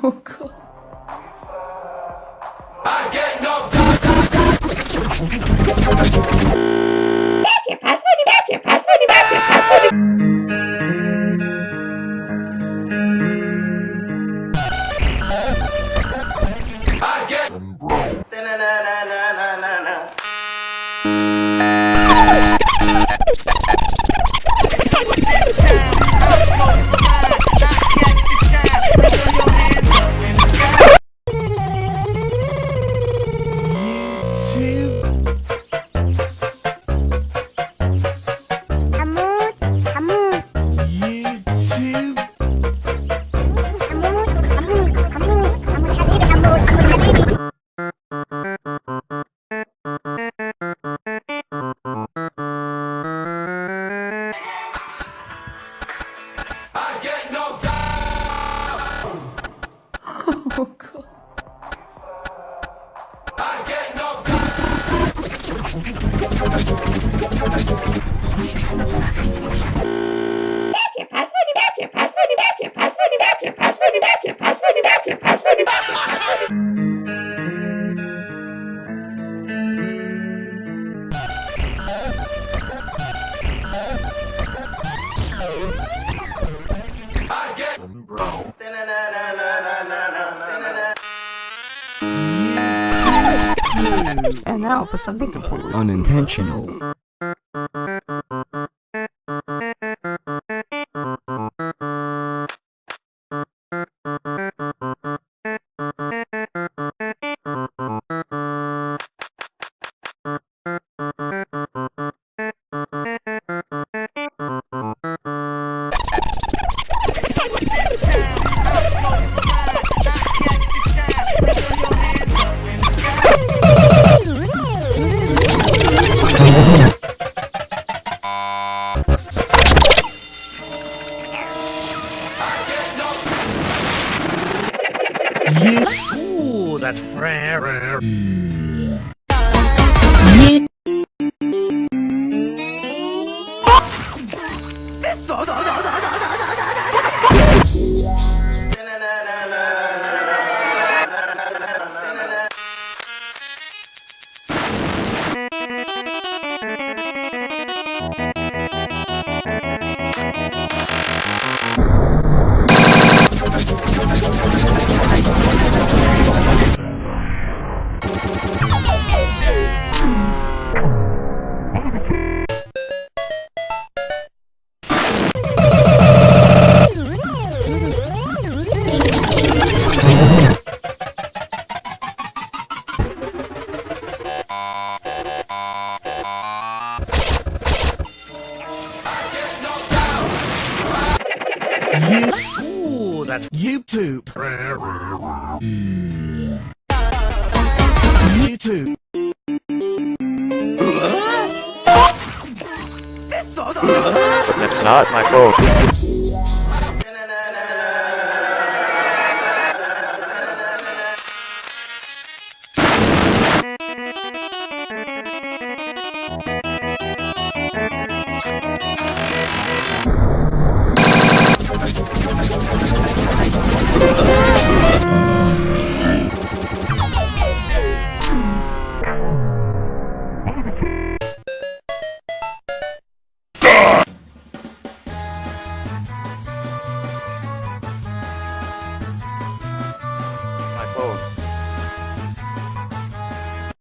Oh god. I get no And now for something completely unintentional. That's rare. Hmm. Ooh, that's YouTube. YouTube. That's not my fault. My fault.